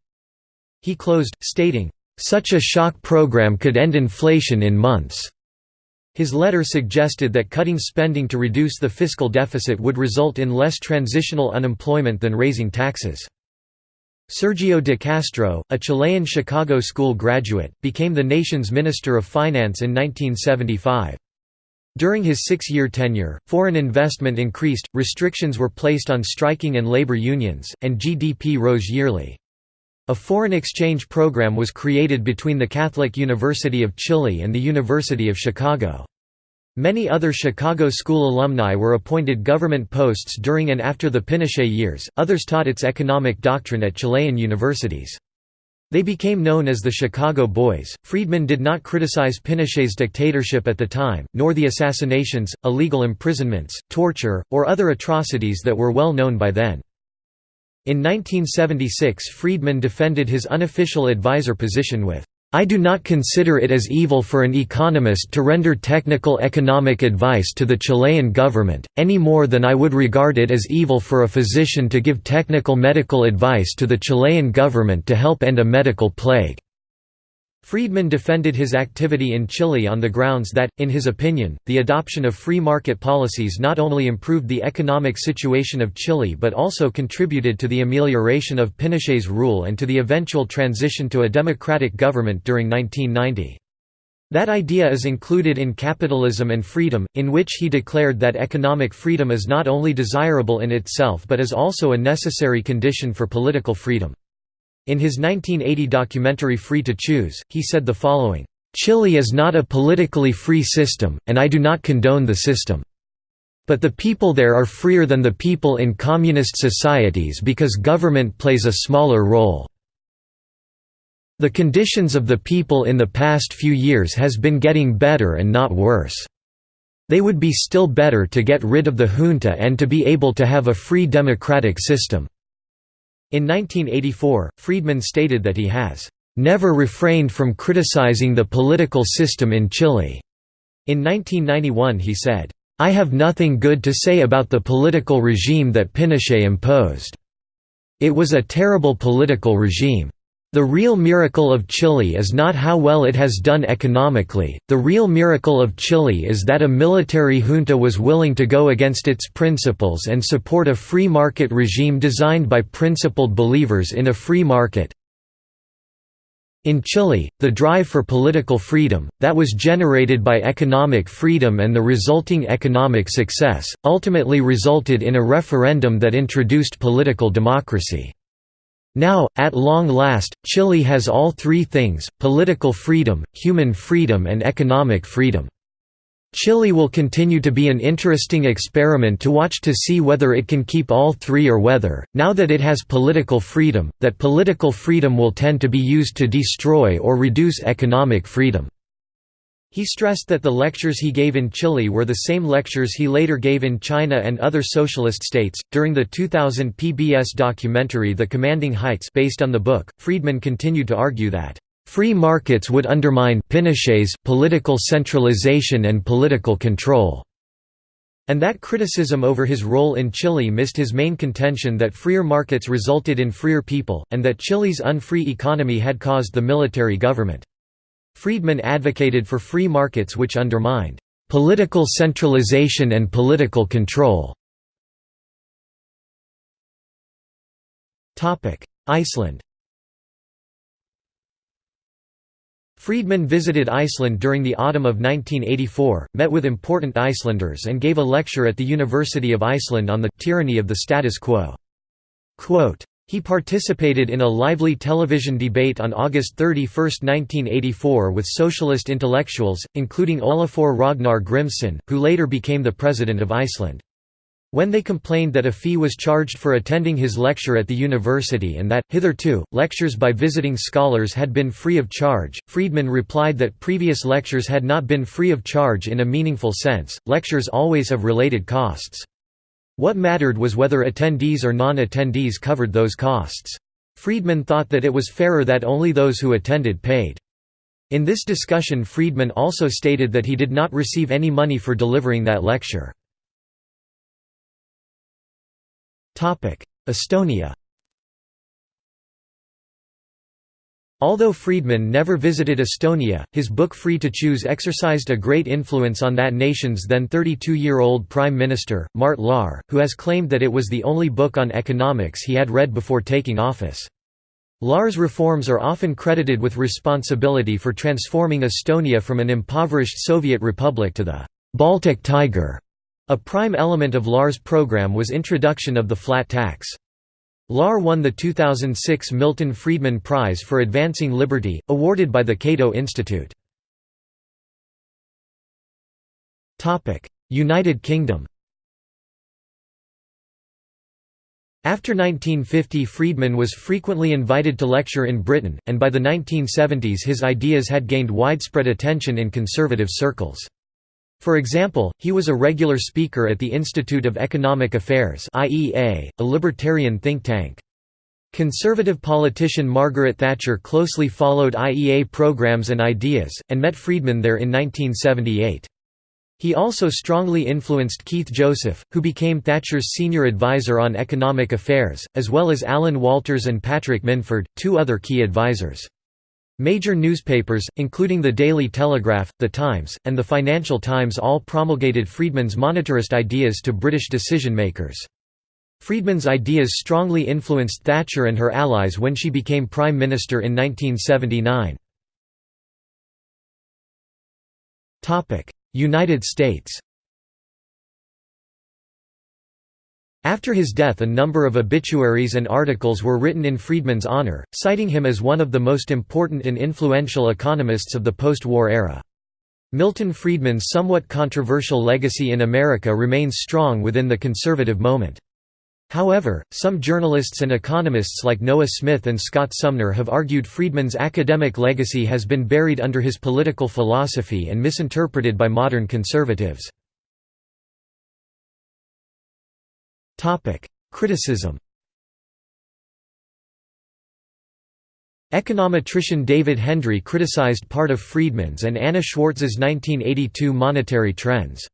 He closed, stating, such a shock program could end inflation in months. His letter suggested that cutting spending to reduce the fiscal deficit would result in less transitional unemployment than raising taxes. Sergio de Castro, a Chilean Chicago School graduate, became the nation's Minister of Finance in 1975. During his six-year tenure, foreign investment increased, restrictions were placed on striking and labor unions, and GDP rose yearly. A foreign exchange program was created between the Catholic University of Chile and the University of Chicago. Many other Chicago School alumni were appointed government posts during and after the Pinochet years, others taught its economic doctrine at Chilean universities. They became known as the Chicago Boys. Friedman did not criticize Pinochet's dictatorship at the time, nor the assassinations, illegal imprisonments, torture, or other atrocities that were well known by then. In 1976 Friedman defended his unofficial advisor position with I do not consider it as evil for an economist to render technical economic advice to the Chilean government, any more than I would regard it as evil for a physician to give technical medical advice to the Chilean government to help end a medical plague. Friedman defended his activity in Chile on the grounds that, in his opinion, the adoption of free market policies not only improved the economic situation of Chile but also contributed to the amelioration of Pinochet's rule and to the eventual transition to a democratic government during 1990. That idea is included in Capitalism and Freedom, in which he declared that economic freedom is not only desirable in itself but is also a necessary condition for political freedom. In his 1980 documentary Free to Choose, he said the following, "...Chile is not a politically free system, and I do not condone the system. But the people there are freer than the people in communist societies because government plays a smaller role." The conditions of the people in the past few years has been getting better and not worse. They would be still better to get rid of the junta and to be able to have a free democratic system. In 1984, Friedman stated that he has never refrained from criticizing the political system in Chile. In 1991 he said, I have nothing good to say about the political regime that Pinochet imposed. "...it was a terrible political regime. The real miracle of Chile is not how well it has done economically, the real miracle of Chile is that a military junta was willing to go against its principles and support a free market regime designed by principled believers in a free market, in Chile, the drive for political freedom, that was generated by economic freedom and the resulting economic success, ultimately resulted in a referendum that introduced political democracy. Now, at long last, Chile has all three things, political freedom, human freedom and economic freedom. Chile will continue to be an interesting experiment to watch to see whether it can keep all three or whether, now that it has political freedom, that political freedom will tend to be used to destroy or reduce economic freedom. He stressed that the lectures he gave in Chile were the same lectures he later gave in China and other socialist states. During the 2000 PBS documentary The Commanding Heights based on the book, Friedman continued to argue that free markets would undermine Pinochet's political centralization and political control. And that criticism over his role in Chile missed his main contention that freer markets resulted in freer people, and that Chile's unfree economy had caused the military government. Friedman advocated for free markets which undermined political centralization and political control. Iceland Friedman visited Iceland during the autumn of 1984, met with important Icelanders and gave a lecture at the University of Iceland on the tyranny of the status quo. Quote, he participated in a lively television debate on August 31, 1984 with socialist intellectuals, including Olafur Ragnar Grimsson, who later became the president of Iceland. When they complained that a fee was charged for attending his lecture at the university and that, hitherto, lectures by visiting scholars had been free of charge, Friedman replied that previous lectures had not been free of charge in a meaningful sense, lectures always have related costs. What mattered was whether attendees or non-attendees covered those costs. Friedman thought that it was fairer that only those who attended paid. In this discussion Friedman also stated that he did not receive any money for delivering that lecture. Estonia Although Friedman never visited Estonia, his book Free to Choose exercised a great influence on that nation's then 32-year-old Prime Minister, Mart Laar, who has claimed that it was the only book on economics he had read before taking office. Laar's reforms are often credited with responsibility for transforming Estonia from an impoverished Soviet republic to the «Baltic Tiger». A prime element of Laar's program was introduction of the flat tax. Laar won the 2006 Milton Friedman Prize for Advancing Liberty, awarded by the Cato Institute. United Kingdom After 1950 Friedman was frequently invited to lecture in Britain, and by the 1970s his ideas had gained widespread attention in conservative circles. For example, he was a regular speaker at the Institute of Economic Affairs a libertarian think tank. Conservative politician Margaret Thatcher closely followed IEA programs and ideas, and met Friedman there in 1978. He also strongly influenced Keith Joseph, who became Thatcher's senior advisor on economic affairs, as well as Alan Walters and Patrick Minford, two other key advisors. Major newspapers, including the Daily Telegraph, The Times, and the Financial Times all promulgated Friedman's monetarist ideas to British decision-makers. Friedman's ideas strongly influenced Thatcher and her allies when she became Prime Minister in 1979. United States After his death a number of obituaries and articles were written in Friedman's honor, citing him as one of the most important and influential economists of the post-war era. Milton Friedman's somewhat controversial legacy in America remains strong within the conservative moment. However, some journalists and economists like Noah Smith and Scott Sumner have argued Friedman's academic legacy has been buried under his political philosophy and misinterpreted by modern conservatives. Criticism Econometrician David Hendry criticized part of Friedman's and Anna Schwartz's 1982 monetary trends.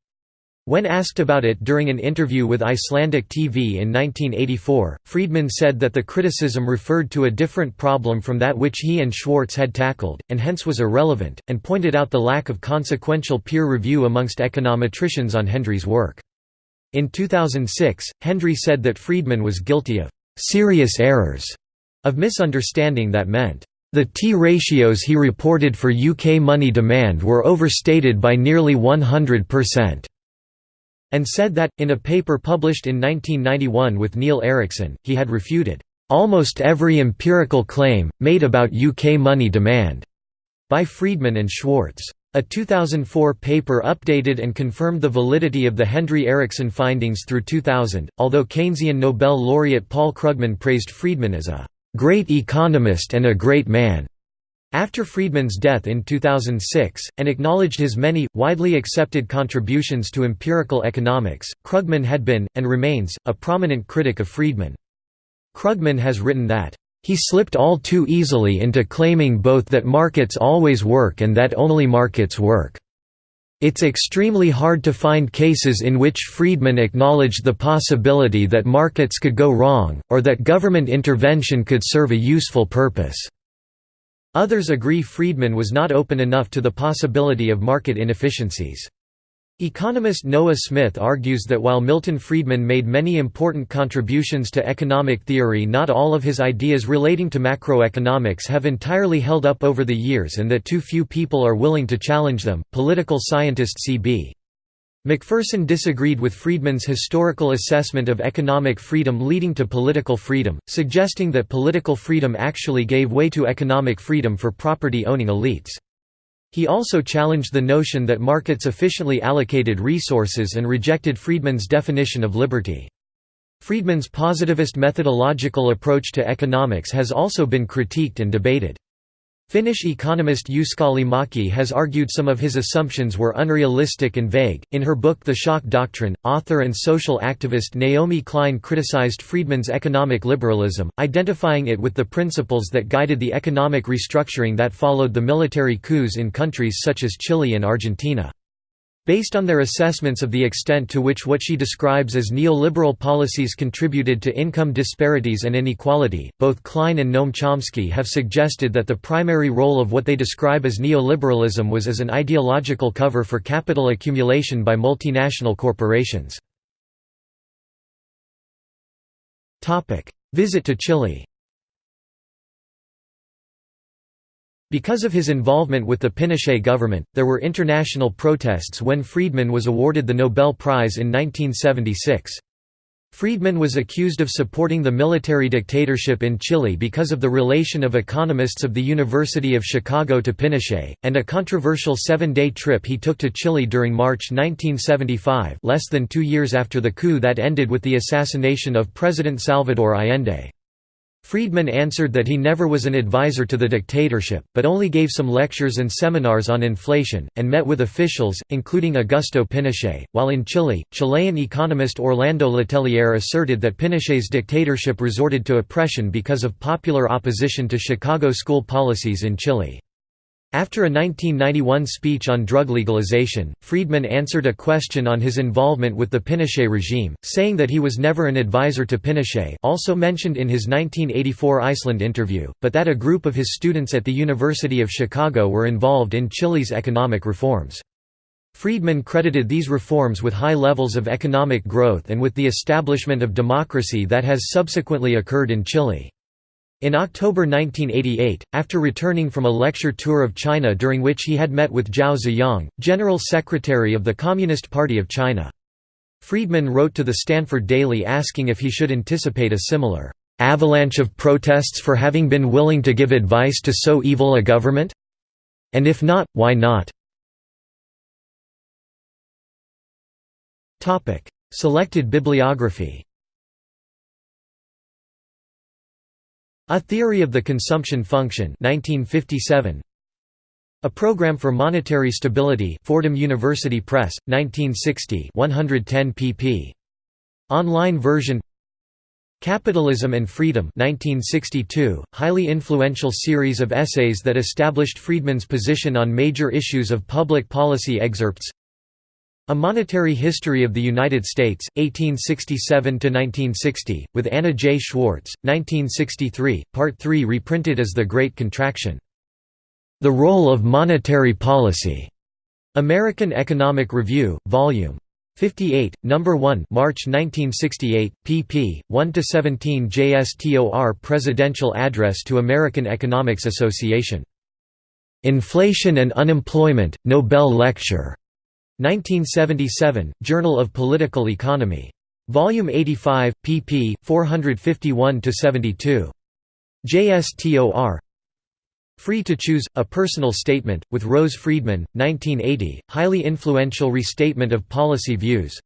When asked about it during an interview with Icelandic TV in 1984, Friedman said that the criticism referred to a different problem from that which he and Schwartz had tackled, and hence was irrelevant, and pointed out the lack of consequential peer review amongst econometricians on Hendry's work. In 2006, Hendry said that Friedman was guilty of «serious errors» of misunderstanding that meant the T-ratios he reported for UK money demand were overstated by nearly 100% and said that, in a paper published in 1991 with Neil Ericsson, he had refuted almost every empirical claim, made about UK money demand, by Friedman and Schwartz. A 2004 paper updated and confirmed the validity of the Hendry Ericsson findings through 2000, although Keynesian Nobel laureate Paul Krugman praised Friedman as a great economist and a great man. After Friedman's death in 2006, and acknowledged his many, widely accepted contributions to empirical economics, Krugman had been, and remains, a prominent critic of Friedman. Krugman has written that, "...he slipped all too easily into claiming both that markets always work and that only markets work." It's extremely hard to find cases in which Friedman acknowledged the possibility that markets could go wrong, or that government intervention could serve a useful purpose. Others agree Friedman was not open enough to the possibility of market inefficiencies. Economist Noah Smith argues that while Milton Friedman made many important contributions to economic theory not all of his ideas relating to macroeconomics have entirely held up over the years and that too few people are willing to challenge them. Political scientist C.B. Macpherson disagreed with Friedman's historical assessment of economic freedom leading to political freedom, suggesting that political freedom actually gave way to economic freedom for property-owning elites. He also challenged the notion that markets efficiently allocated resources and rejected Friedman's definition of liberty. Friedman's positivist methodological approach to economics has also been critiqued and debated. Finnish economist Uskali Maki has argued some of his assumptions were unrealistic and vague. In her book The Shock Doctrine, author and social activist Naomi Klein criticized Friedman's economic liberalism, identifying it with the principles that guided the economic restructuring that followed the military coups in countries such as Chile and Argentina. Based on their assessments of the extent to which what she describes as neoliberal policies contributed to income disparities and inequality, both Klein and Noam Chomsky have suggested that the primary role of what they describe as neoliberalism was as an ideological cover for capital accumulation by multinational corporations. Visit to Chile Because of his involvement with the Pinochet government, there were international protests when Friedman was awarded the Nobel Prize in 1976. Friedman was accused of supporting the military dictatorship in Chile because of the relation of economists of the University of Chicago to Pinochet, and a controversial seven-day trip he took to Chile during March 1975 less than two years after the coup that ended with the assassination of President Salvador Allende. Friedman answered that he never was an advisor to the dictatorship, but only gave some lectures and seminars on inflation, and met with officials, including Augusto Pinochet. While in Chile, Chilean economist Orlando Letelier asserted that Pinochet's dictatorship resorted to oppression because of popular opposition to Chicago school policies in Chile. After a 1991 speech on drug legalization, Friedman answered a question on his involvement with the Pinochet regime, saying that he was never an advisor to Pinochet also mentioned in his 1984 Iceland interview, but that a group of his students at the University of Chicago were involved in Chile's economic reforms. Friedman credited these reforms with high levels of economic growth and with the establishment of democracy that has subsequently occurred in Chile. In October 1988, after returning from a lecture tour of China during which he had met with Zhao Ziyang, General Secretary of the Communist Party of China. Friedman wrote to the Stanford Daily asking if he should anticipate a similar avalanche of protests for having been willing to give advice to so evil a government? And if not, why not? Selected bibliography A Theory of the Consumption Function 1957. A Program for Monetary Stability Fordham University Press, 1960 110 pp. Online version Capitalism and Freedom 1962, highly influential series of essays that established Friedman's position on major issues of public policy excerpts A Monetary History of the United States, 1867–1960, with Anna J. Schwartz, 1963, Part 3 reprinted as The Great Contraction. The Role of Monetary Policy. American Economic Review, Vol. 58, No. 1 March 1968, pp. 1–17 JSTOR Presidential Address to American Economics Association. Inflation and Unemployment, Nobel Lecture. 1977, Journal of Political Economy. Volume 85, pp. 451–72. JSTOR Free to Choose, A Personal Statement, with Rose Friedman, 1980, highly influential restatement of policy views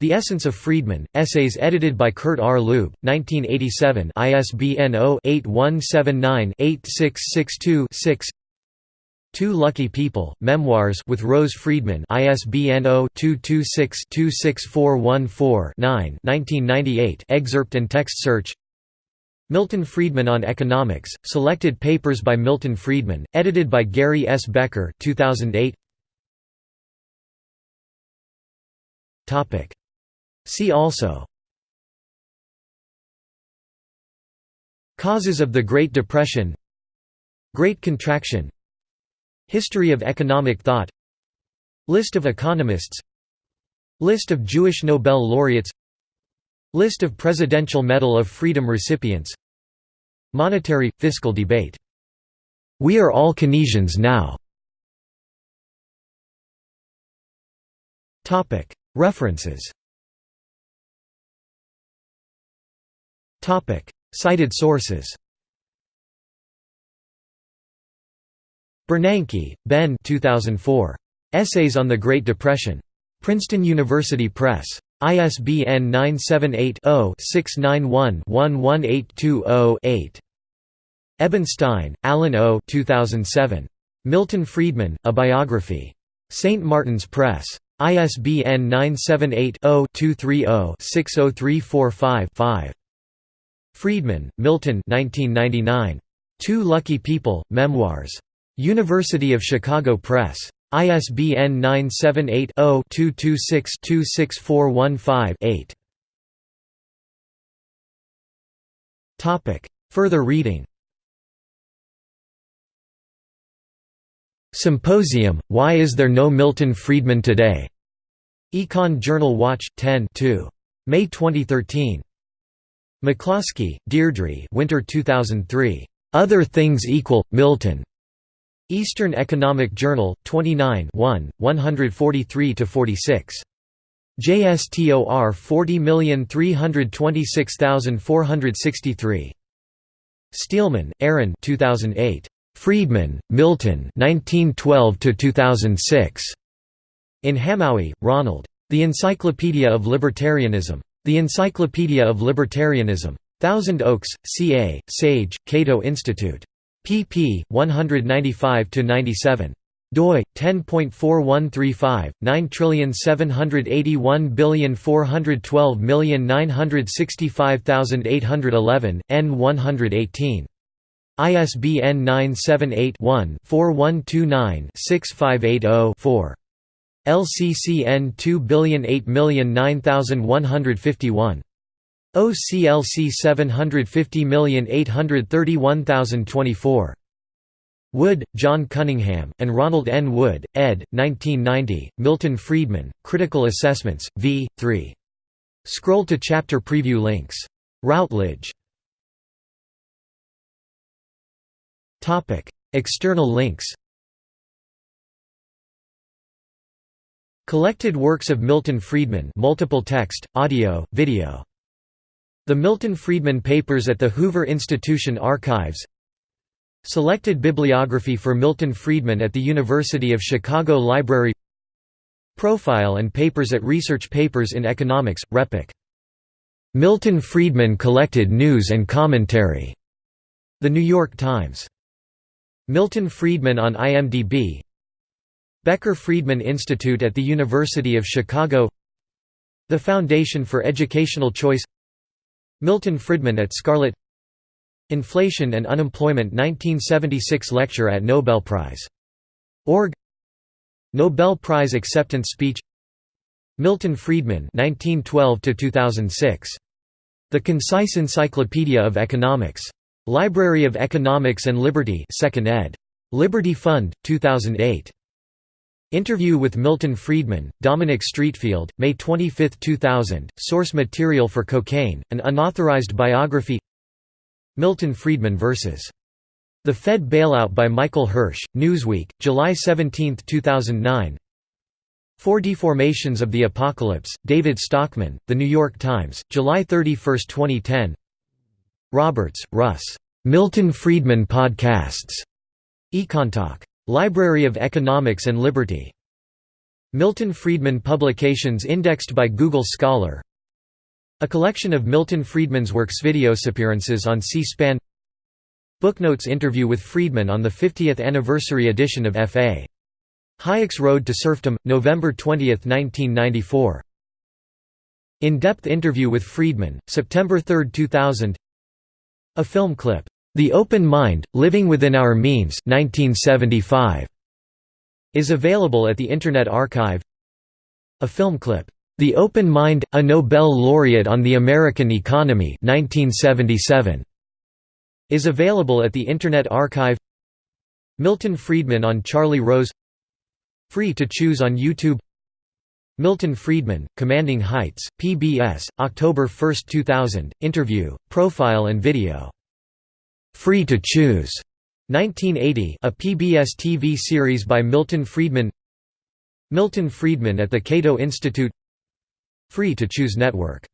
The Essence of Friedman, essays edited by Kurt R. Leube, 1987 ISBN 0-8179-8662-6 Two Lucky People, Memoirs with Rose Friedman ISBN 0-226-26414-9 1998 excerpt and text search. Milton Friedman on Economics, Selected Papers by Milton Friedman, edited by Gary S. Becker 2008. See also. Causes of the Great Depression. Great Contraction History of economic thought. List of economists. List of Jewish Nobel laureates. List of Presidential Medal of Freedom recipients. Monetary – fiscal debate. "'We are all Keynesians now' References. Cited sources Bernanke, Ben 2004. Essays on the Great Depression. Princeton University Press. ISBN 978-0-691-11820-8. Ebenstein, Alan O. 2007. Milton Friedman, A Biography. St. Martin's Press. ISBN 978-0-230-60345-5. Friedman, Milton 1999. Two Lucky People, Memoirs. University of Chicago Press. ISBN 978-0-226-26415-8. Further reading Symposium, Why Is There No Milton Friedman Today? Econ Journal Watch, 10 2. May 2013. McCloskey, Deirdre Winter 2003. Other Things Equal, Milton. Eastern Economic Journal, 29 1, 143–46. JSTOR 40326463. Steelman, Aaron 2008. Friedman, Milton 1912–2006. In Hamowy, Ronald. The Encyclopedia of Libertarianism. The Encyclopedia of Libertarianism. Thousand Oaks, CA, Sage, Cato Institute pp. 195–97 doi 10.4135 9781412965811 n 118 ISBN 978-1-4129-6580-4. LCCN 2008009151. OCLC 750831024. Wood, John Cunningham, and Ronald N. Wood, ed. 1990, Milton Friedman, Critical Assessments, v. 3. Scroll to chapter preview links. Routledge. External links Collected works of Milton Friedman multiple text, audio, video the Milton Friedman Papers at the Hoover Institution Archives Selected bibliography for Milton Friedman at the University of Chicago Library Profile and papers at Research Papers in Economics, RePEc. Milton Friedman Collected News and Commentary. The New York Times. Milton Friedman on IMDb Becker Friedman Institute at the University of Chicago The Foundation for Educational Choice Milton Friedman at Scarlet Inflation and Unemployment 1976 lecture at Nobel Prize. Org Nobel Prize acceptance speech Milton Friedman (1912–2006). The Concise Encyclopedia of Economics. Library of Economics and Liberty, 2nd ed. Liberty Fund, 2008. Interview with Milton Friedman, Dominic Streatfeild, May 25, 2000. Source material for Cocaine, an unauthorized biography. Milton Friedman vs. The Fed Bailout by Michael Hirsh, Newsweek, July 17, 2009. Four Deformations of the Apocalypse, David Stockman, The New York Times, July 31, 2010 Roberts, Russ. Milton Friedman Podcasts. Econtalk. Library of Economics and Liberty. Milton Friedman publications indexed by Google Scholar A collection of Milton Friedman's works Videos appearances on C-SPAN Booknotes interview with Friedman on the 50th anniversary edition of F.A. Hayek's Road to Serfdom, November 20, 1994. In-depth interview with Friedman, September 3, 2000 A film clip, "'The Open Mind, Living Within Our Means' 1975", is available at the Internet Archive. A film clip, "'The Open Mind, A Nobel Laureate on the American Economy' 1977", is available at the Internet Archive. Milton Friedman on Charlie Rose. Free to choose on YouTube. Milton Friedman, Commanding Heights, PBS, October 1, 2000, interview, profile and video. Free to choose. 1980 a PBS TV series by Milton Friedman Milton Friedman at the Cato Institute Free to Choose Network